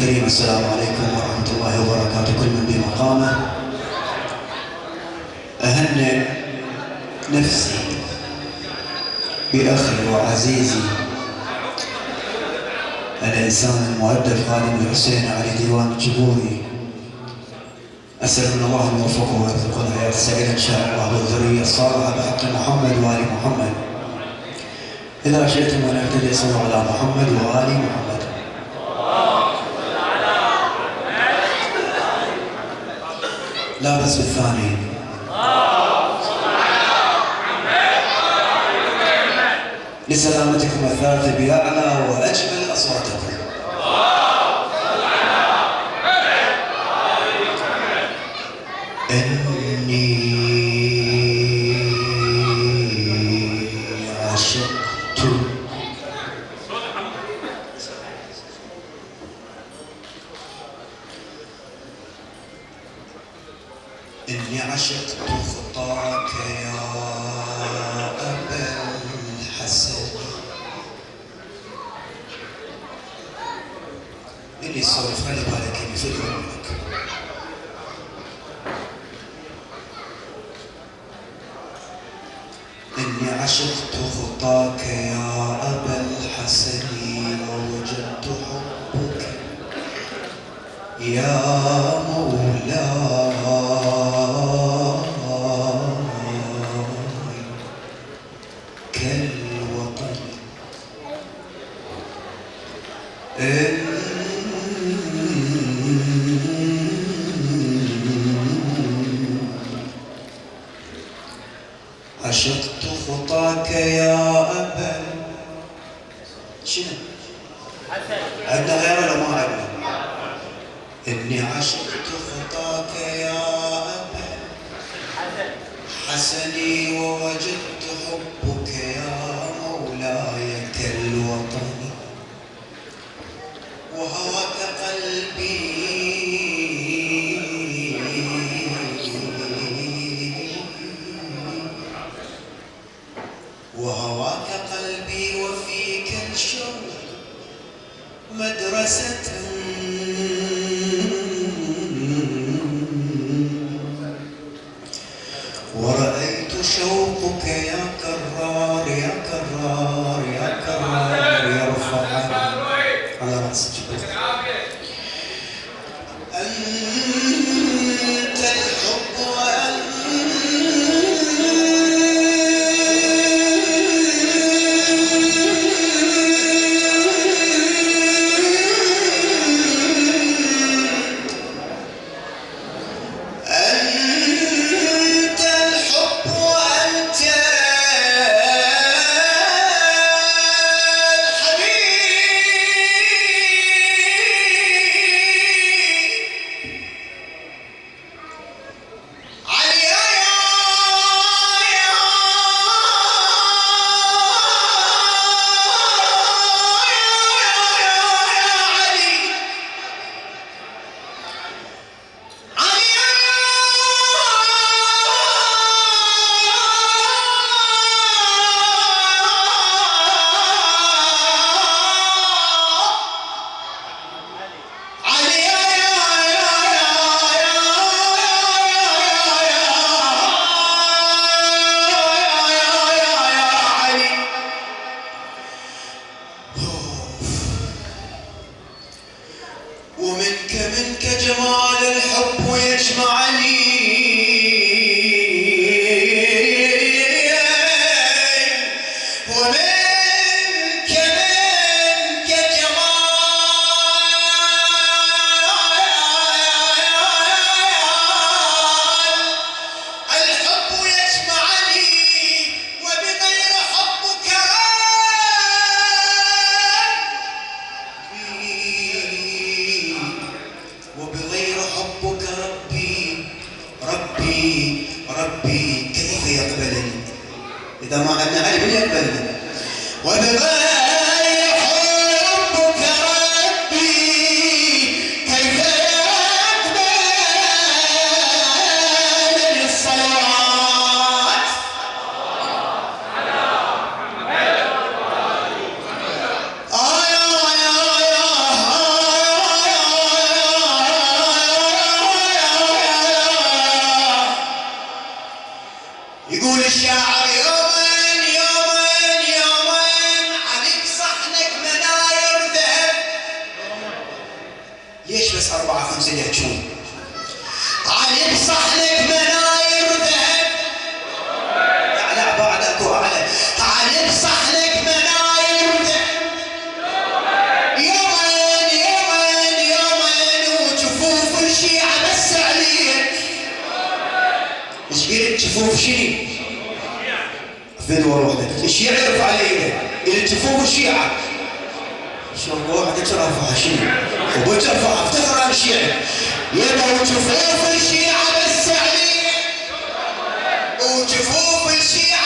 الكريم السلام عليكم ورحمة الله وبركاته. كل من بمقامه. أهنئ نفسي بأخي وعزيزي الإنسان المؤدب خادم الحسين علي ديوان الجبوري. أسأل الله أن يوفقه ويرزقه الحياة السعيدة إن شاء الله والذرية الصالحة بحق محمد وآل محمد. إذا شئتم أن أهتدي صلوا على محمد وآل محمد. لا بس بالثاني. لسلامتكم الثالثة بأعلى وأجمل أصواتكم. يسولف خلي بالك في منك إني عشقت خطاك يا أبا الحسن ووجدت حبك. يا مدرسة Amen. ليش بس أربعة خمسة يحجون؟ علي لك مناير ذهب. لا بعد أكو أعلى علي لك مناير ذهب. يومين يومين يومين وجفوف الشيعة بس عليك. إيش قلت جفوف شيعة اثنين ورا واحدة الشيعة يرفع علي قلت جفوف الشيعة. شو وحدك رافعة شنو؟ وترفع افتخر الشيعة. يبقى وجفوف الشيعة بس عليك وجفوف الشيعة.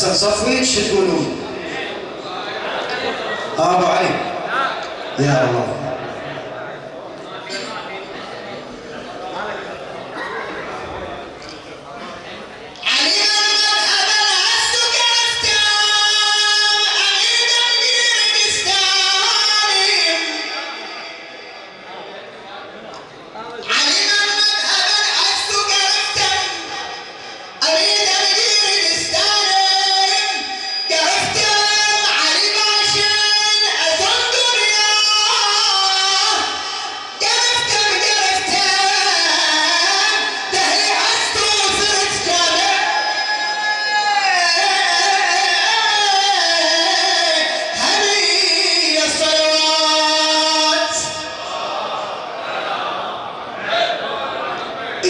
احسن صفوي شو تقولون؟ آه، أبو علي يا الله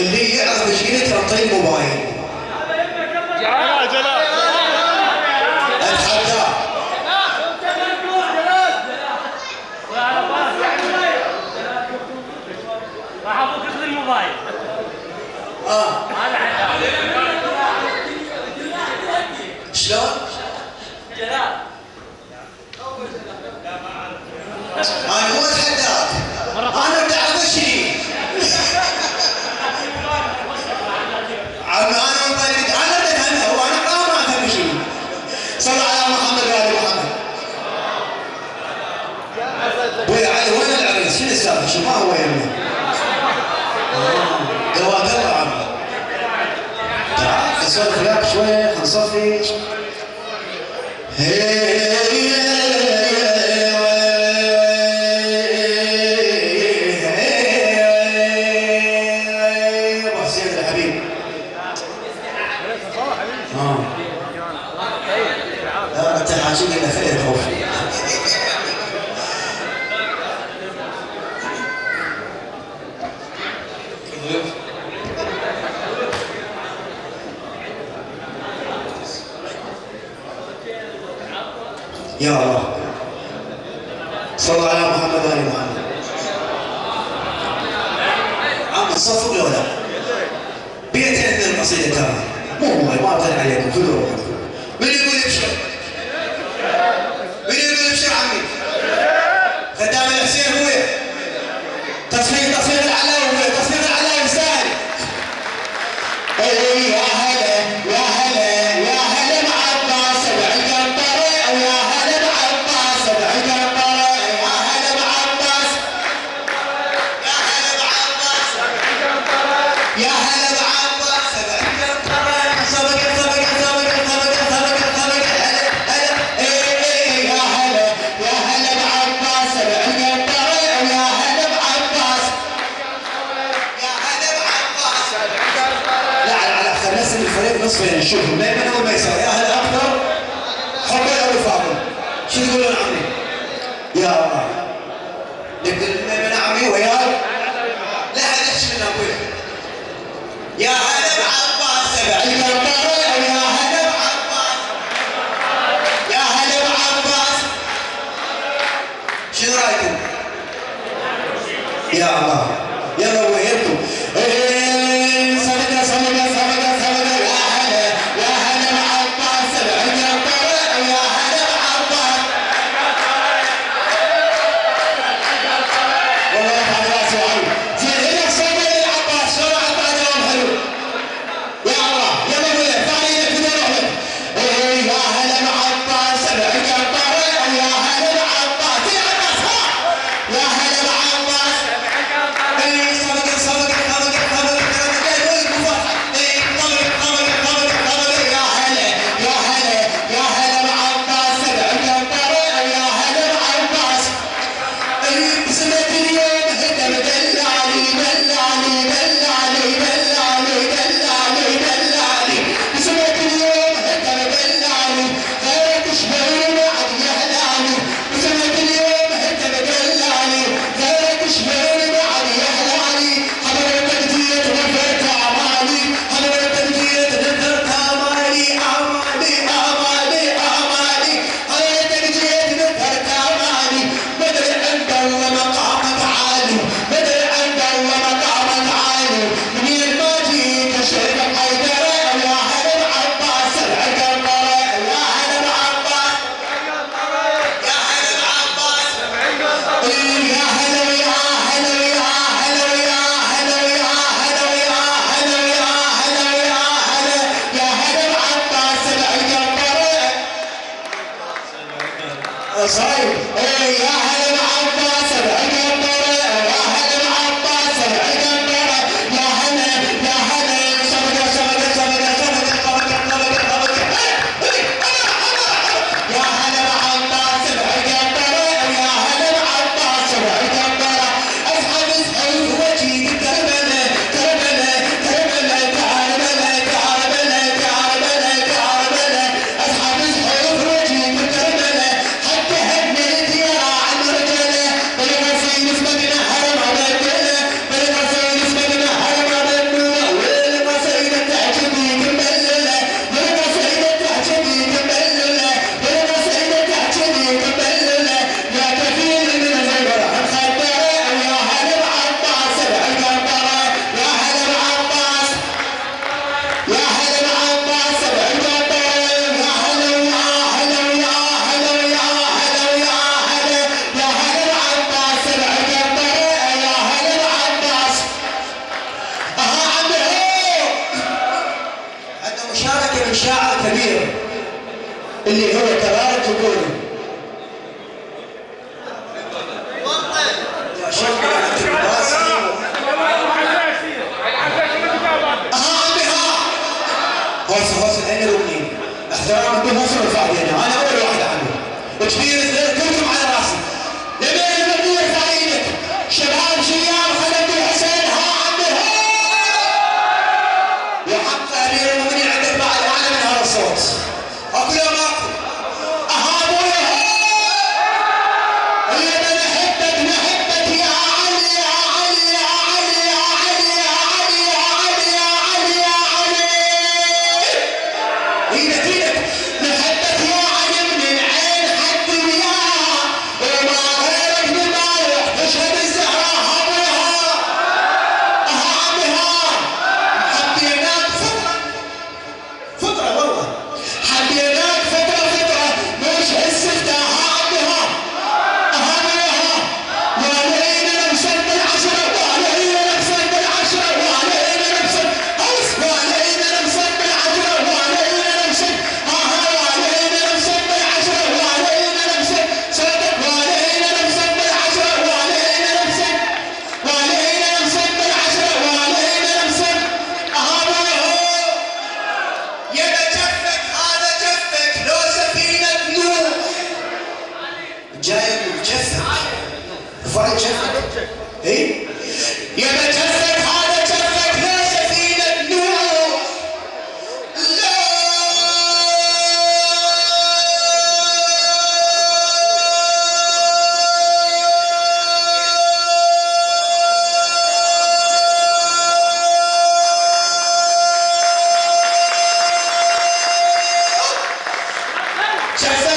اللي يعرف مشكلتها اعطيه الموبايل. يا جلال وعلى وين العريس؟ شنو السالفة؟ شو ما هو يعني؟ آه، يمه؟ تعال يا الله صلى على محمد وعلى محمد. أما الصف ولا بيت عندنا القصيدة ترى مو والله ما أطلع عليكم كل روحكم من يقول ابشر من يقول ابشر عمي؟ خدام الحسين هو. تصفيق تصفيق العلاوي تصفيق العلاوي اي إيه، إيه. which means Chester.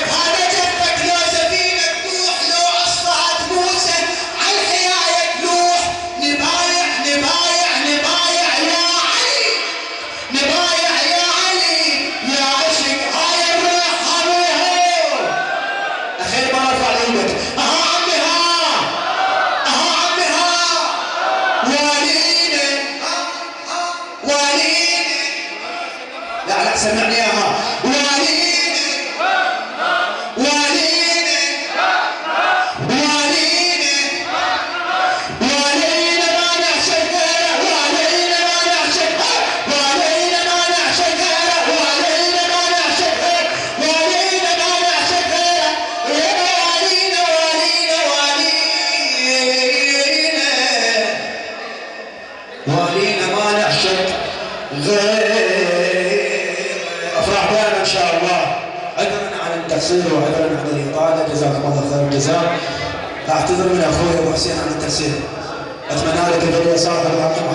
Grazie, Giulia Sala,